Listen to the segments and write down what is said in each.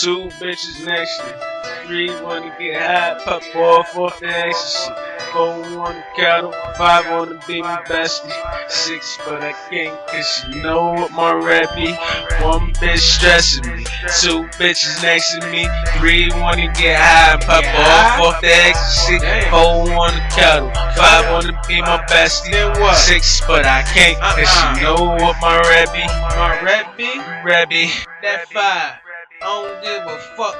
Two bitches next to me. Three wanna get high, pop off four the ecstasy. Four on the cattle, five wanna be my bestie. Six, but I can't cause you know what my rap be. One bitch stressing me, two bitches next to me. Three wanna get high, pop off off the ecstasy. Four on the cattle, five wanna be my bestie. Six, but I can't cause you uh-uh. know what my rap be. My rap be, rap be. That five, I don't give a fuck.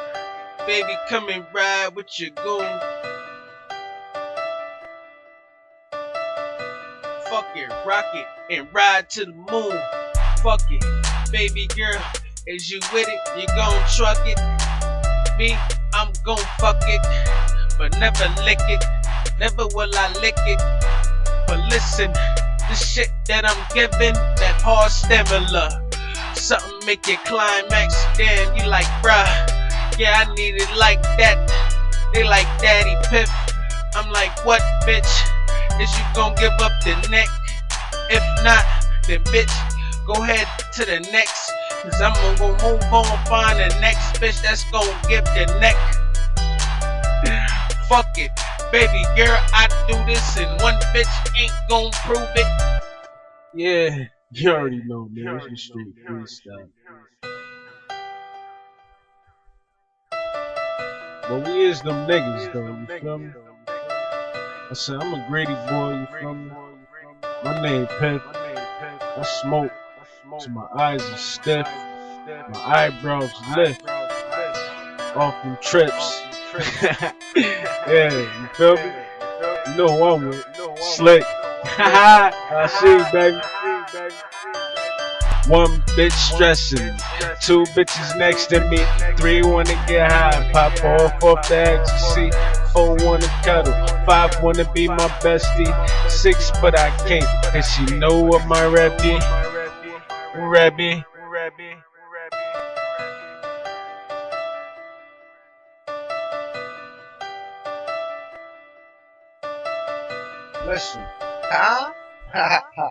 Baby, come and ride with your goon. Fuck it, rock it, and ride to the moon. Fuck it, baby girl, is you with it? You gon' truck it? Me, I'm gon' fuck it, but never lick it. Never will I lick it. But listen, the shit that I'm giving, that hard stimula. Something make you climax, damn, you like, bruh. Yeah, I need it like that. They like Daddy Piff. I'm like, what, bitch? Is you gon' give up the neck? If not, then bitch, go ahead to the next. Cause I'm gonna go move on find the next bitch that's gonna give the neck. Fuck it, baby girl, I do this and one bitch ain't gon' prove it. Yeah, you already know, man. It's the street freestyle. But we is them niggas, though, you feel me? I said, I'm a Grady boy, you feel me? My name Pep. I smoke so my eyes are stiff, my eyebrows lift off them trips. yeah, you feel me? You know who I'm with. Slick. I see you, baby. One bitch stressing, two bitches next to me, three wanna get high, pop off off the ecstasy, four wanna cuddle, five wanna be my bestie, six but I can't, cause you know what my rap be, rap be. Listen. Huh?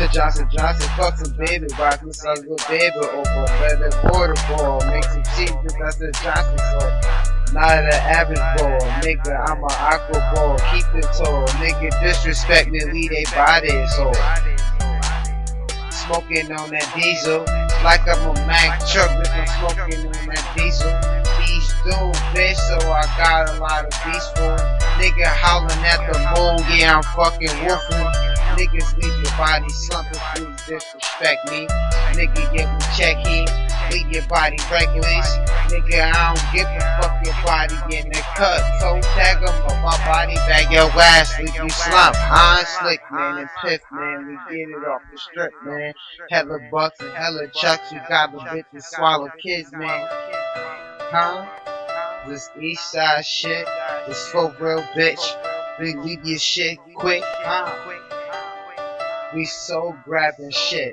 To Johnson Johnson, fuck some baby, rock me some good baby over better border ball, make some cheese, that's the Johnson so not an average ball, nigga, I'm an aqua ball, keep it tall, nigga disrespect me, leave they body so smoking on that diesel, like I'm a Mack truck, but I'm smoking on that diesel. Beast dude, bitch, so I got a lot of beast for Nigga howling at the moon, yeah, I'm fucking woofing. Niggas leave your body slumping, please disrespect me. Nigga, get me check leave your body reckless. Nigga, I don't give a fuck your body in the cut. So tag 'em, but my body bag your ass, leave you slump. Huh? Slick, man, and piff, man, we get it off the strip, man. Hella bucks and hella chucks, you got the bitches swallow kids, man. Huh? This east side shit, this for real bitch. We leave your shit quick, huh? We so grabbing shit.